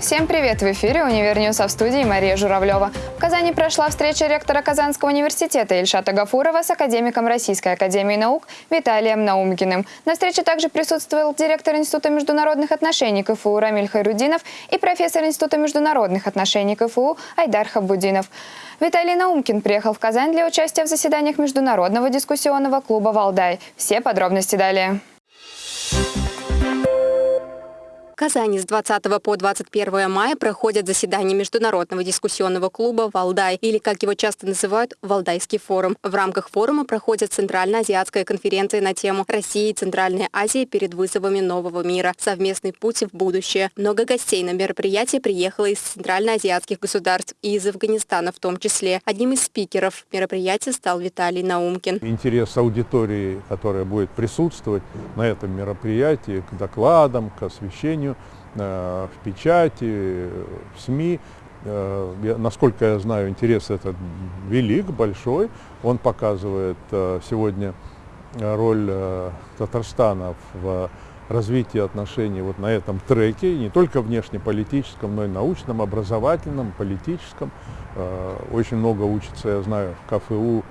Всем привет! В эфире «Универньюз», а в студии Мария Журавлева. В Казани прошла встреча ректора Казанского университета Ильшата Гафурова с академиком Российской академии наук Виталием Наумкиным. На встрече также присутствовал директор Института международных отношений КФУ Рамиль Хайрутдинов и профессор Института международных отношений КФУ Айдар Хабутдинов. Виталий Наумкин приехал в Казань для участия в заседаниях Международного дискуссионного клуба «Валдай». Все подробности далее. Казани с 20 по 21 мая проходят заседания Международного дискуссионного клуба «Валдай», или, как его часто называют, «Валдайский форум». В рамках форума проходит Центральноазиатская конференция на тему «Россия и Центральная Азия перед вызовами нового мира. Совместный путь в будущее». Много гостей на мероприятие приехало из центральноазиатских государств и из Афганистана в том числе. Одним из спикеров мероприятия стал Виталий Наумкин. Интерес аудитории, которая будет присутствовать на этом мероприятии, к докладам, к освещению Э, в печати, в СМИ. Э, насколько я знаю, интерес этот велик, большой. Он показывает э, сегодня роль Татарстана в развитии отношений вот на этом треке, не только внешнеполитическом, но и научном, образовательном, политическом. Очень много учится, я знаю, в КФУ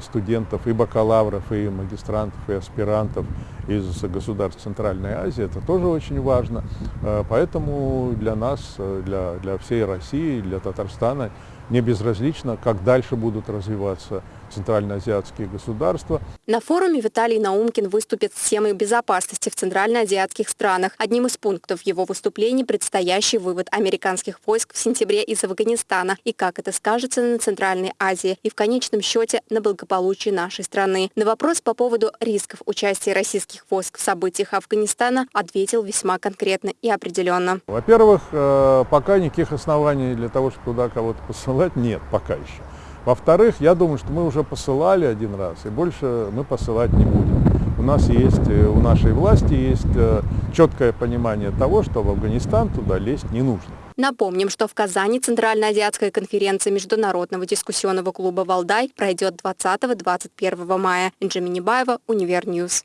студентов, и бакалавров, и магистрантов, и аспирантов из государств Центральной Азии. Это тоже очень важно. Э, поэтому для нас, э, для, для всей России, для Татарстана не безразлично, как дальше будут развиваться центральноазиатские государства. На форуме Виталий Наумкин выступит с темой безопасности в центральноазиатских странах. Одним из пунктов его выступления предстоящий вывод американских войск в сентябре из Афганистана и как это скажется на Центральной Азии и в конечном счете на благополучии нашей страны. На вопрос по поводу рисков участия российских войск в событиях Афганистана ответил весьма конкретно и определенно. Во-первых, э, пока никаких оснований для того, чтобы туда кого-то посылать, нет пока еще. Во-вторых, я думаю, что мы уже посылали один раз, и больше мы посылать не будем. У нас есть, э, у нашей власти есть э, четкое понимание того, что в Афганистан туда лезть не нужно. Напомним, что в Казани Центральноазиатская конференция Международного дискуссионного клуба «Валдай» пройдет 20-21 мая. Инджи Минибаева, Универньюз.